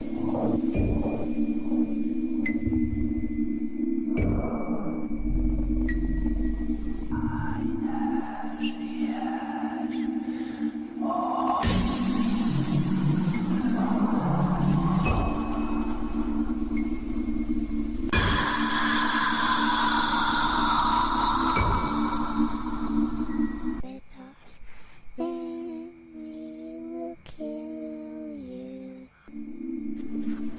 then